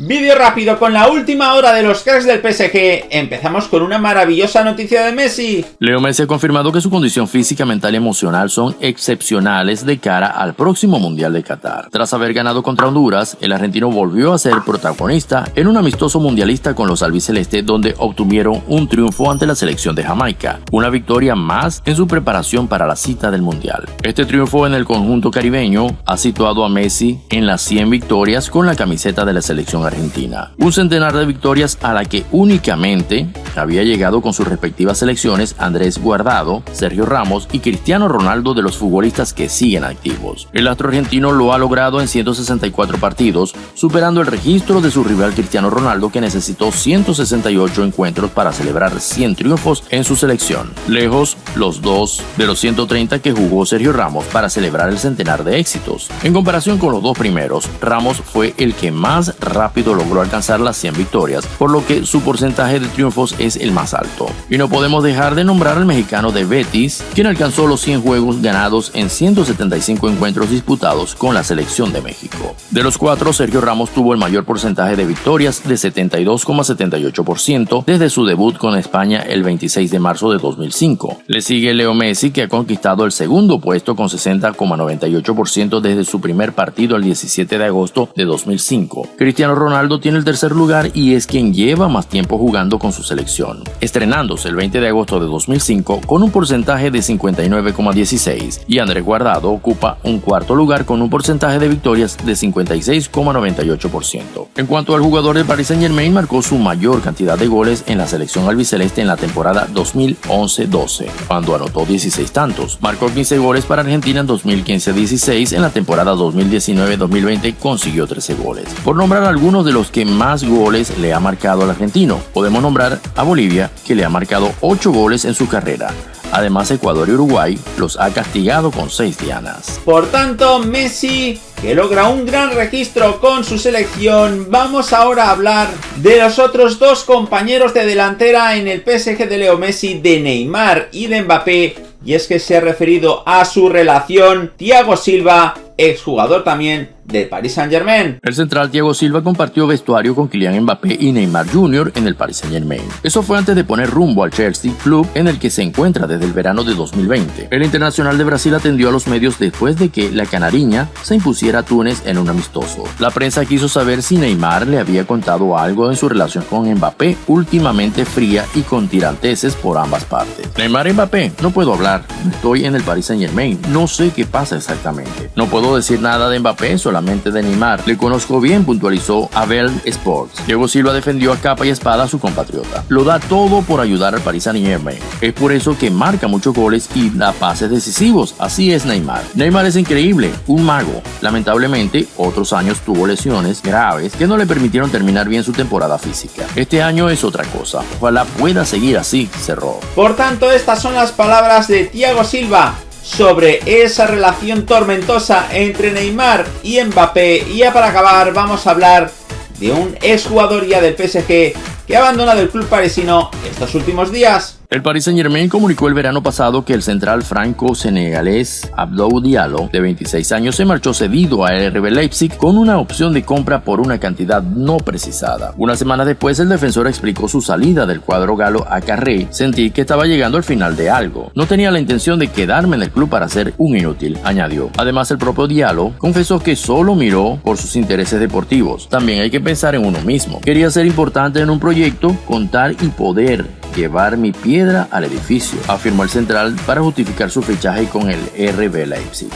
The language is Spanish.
Vídeo rápido con la última hora de los cracks del PSG. Empezamos con una maravillosa noticia de Messi. Leo Messi ha confirmado que su condición física, mental y emocional son excepcionales de cara al próximo Mundial de Qatar. Tras haber ganado contra Honduras, el argentino volvió a ser protagonista en un amistoso mundialista con los albicelestes donde obtuvieron un triunfo ante la selección de Jamaica, una victoria más en su preparación para la cita del Mundial. Este triunfo en el conjunto caribeño ha situado a Messi en las 100 victorias con la camiseta de la selección Argentina. Un centenar de victorias a la que únicamente había llegado con sus respectivas selecciones Andrés Guardado, Sergio Ramos y Cristiano Ronaldo de los futbolistas que siguen activos. El astro argentino lo ha logrado en 164 partidos, superando el registro de su rival Cristiano Ronaldo que necesitó 168 encuentros para celebrar 100 triunfos en su selección. Lejos los dos de los 130 que jugó Sergio Ramos para celebrar el centenar de éxitos. En comparación con los dos primeros, Ramos fue el que más rápido logró alcanzar las 100 victorias, por lo que su porcentaje de triunfos es el más alto. Y no podemos dejar de nombrar al mexicano de Betis, quien alcanzó los 100 juegos ganados en 175 encuentros disputados con la selección de México. De los cuatro, Sergio Ramos tuvo el mayor porcentaje de victorias de 72,78% desde su debut con España el 26 de marzo de 2005. Le sigue Leo Messi, que ha conquistado el segundo puesto con 60,98% desde su primer partido el 17 de agosto de 2005. Cristiano Ronaldo tiene el tercer lugar y es quien lleva más tiempo jugando con su selección, estrenándose el 20 de agosto de 2005 con un porcentaje de 59,16 y Andrés Guardado ocupa un cuarto lugar con un porcentaje de victorias de 56,98%. En cuanto al jugador de Paris Saint Germain, marcó su mayor cantidad de goles en la selección albiceleste en la temporada 2011-12, cuando anotó 16 tantos. Marcó 15 goles para Argentina en 2015-16, en la temporada 2019-2020 consiguió 13 goles. Por nombrar algunos de los que más goles le ha marcado al argentino. Podemos nombrar a Bolivia, que le ha marcado 8 goles en su carrera. Además, Ecuador y Uruguay los ha castigado con 6 dianas. Por tanto, Messi, que logra un gran registro con su selección, vamos ahora a hablar de los otros dos compañeros de delantera en el PSG de Leo Messi, de Neymar y de Mbappé, y es que se ha referido a su relación Thiago Silva, exjugador también del Paris Saint Germain. El central Thiago Silva compartió vestuario con Kylian Mbappé y Neymar Jr. en el Paris Saint Germain. Eso fue antes de poner rumbo al Chelsea Club en el que se encuentra desde el verano de 2020. El internacional de Brasil atendió a los medios después de que la canariña se impusiera a Túnez en un amistoso. La prensa quiso saber si Neymar le había contado algo en su relación con Mbappé, últimamente fría y con tiranteses por ambas partes. Neymar Mbappé, no puedo hablar, estoy en el Paris Saint Germain, no sé qué pasa exactamente. No puedo decir nada de Mbappé, solamente de Neymar. Le conozco bien, puntualizó Abel Sports. Diego Silva defendió a capa y espada a su compatriota. Lo da todo por ayudar al Paris Saint-Germain. Es por eso que marca muchos goles y da pases decisivos. Así es Neymar. Neymar es increíble, un mago. Lamentablemente, otros años tuvo lesiones graves que no le permitieron terminar bien su temporada física. Este año es otra cosa. Ojalá pueda seguir así, cerró. Por tanto, estas son las palabras de Thiago Silva sobre esa relación tormentosa entre Neymar y Mbappé. Y ya para acabar vamos a hablar de un exjugador ya del PSG que ha abandonado el club parisino estos últimos días. El Paris Saint Germain comunicó el verano pasado que el central franco-senegalés Abdou Diallo, de 26 años, se marchó cedido a RB Leipzig con una opción de compra por una cantidad no precisada. Una semana después, el defensor explicó su salida del cuadro galo a Carré. Sentí que estaba llegando al final de algo. No tenía la intención de quedarme en el club para ser un inútil, añadió. Además, el propio Diallo confesó que solo miró por sus intereses deportivos. También hay que pensar en uno mismo. Quería ser importante en un proyecto, contar y poder llevar mi piedra al edificio, afirmó el central para justificar su fichaje con el RB Leipzig.